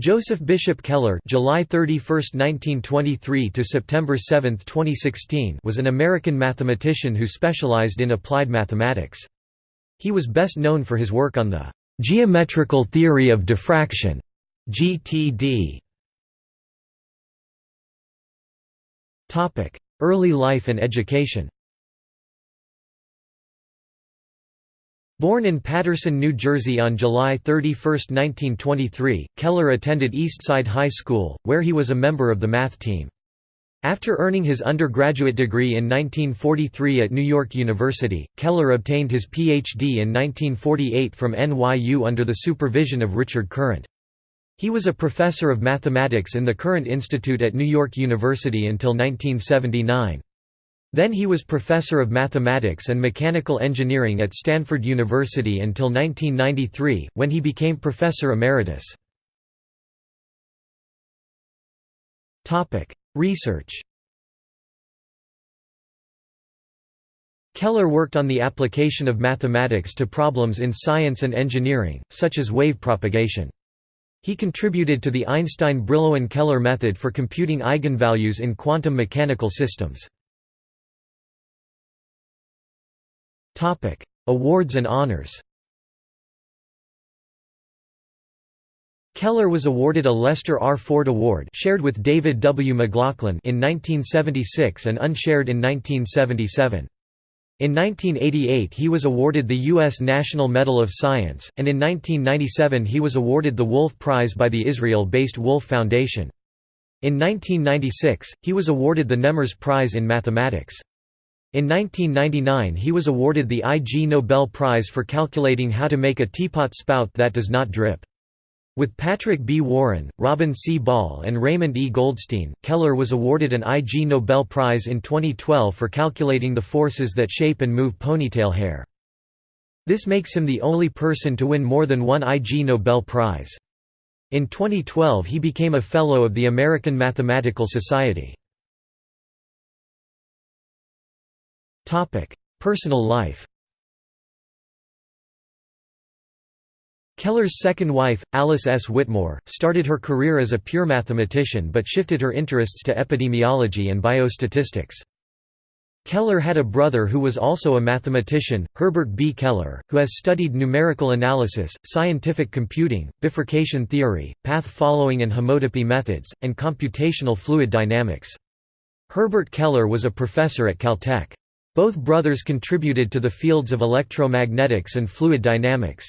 Joseph Bishop Keller July 31, 1923 to September 7, 2016 was an American mathematician who specialized in applied mathematics. He was best known for his work on the geometrical theory of diffraction GTD. Early life and education. Born in Paterson, New Jersey on July 31, 1923, Keller attended Eastside High School, where he was a member of the math team. After earning his undergraduate degree in 1943 at New York University, Keller obtained his Ph.D. in 1948 from NYU under the supervision of Richard Courant. He was a professor of mathematics in the Courant Institute at New York University until 1979. Then he was professor of mathematics and mechanical engineering at Stanford University until 1993, when he became professor emeritus. Research Keller worked on the application of mathematics to problems in science and engineering, such as wave propagation. He contributed to the Einstein-Brillouin-Keller method for computing eigenvalues in quantum mechanical systems. Topic: Awards and honors. Keller was awarded a Lester R. Ford Award shared with David W. McLaughlin in 1976 and unshared in 1977. In 1988 he was awarded the U.S. National Medal of Science, and in 1997 he was awarded the Wolf Prize by the Israel-based Wolf Foundation. In 1996, he was awarded the Nemmers Prize in Mathematics. In 1999 he was awarded the Ig Nobel Prize for calculating how to make a teapot spout that does not drip. With Patrick B. Warren, Robin C. Ball and Raymond E. Goldstein, Keller was awarded an Ig Nobel Prize in 2012 for calculating the forces that shape and move ponytail hair. This makes him the only person to win more than one Ig Nobel Prize. In 2012 he became a Fellow of the American Mathematical Society. Personal life Keller's second wife, Alice S. Whittemore, started her career as a pure mathematician but shifted her interests to epidemiology and biostatistics. Keller had a brother who was also a mathematician, Herbert B. Keller, who has studied numerical analysis, scientific computing, bifurcation theory, path following and homotopy methods, and computational fluid dynamics. Herbert Keller was a professor at Caltech. Both brothers contributed to the fields of electromagnetics and fluid dynamics.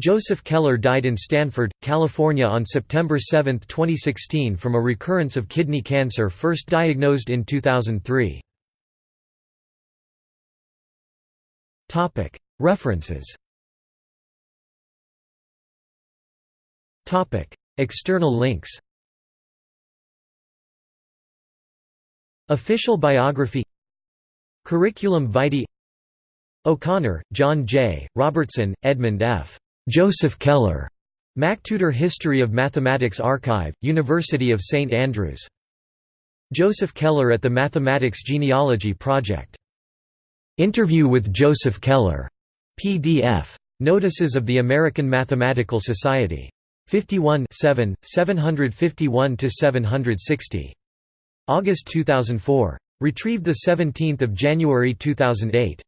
Joseph Keller died in Stanford, California on September 7, 2016 from a recurrence of kidney cancer first diagnosed in 2003. References External links Official biography Curriculum vitae O'Connor, John J., Robertson, Edmund F. Joseph Keller. MacTutor History of Mathematics Archive, University of St Andrews. Joseph Keller at the Mathematics Genealogy Project. Interview with Joseph Keller. PDF. Notices of the American Mathematical Society. 51 751–760. August 2004. Retrieved 17 January 2008.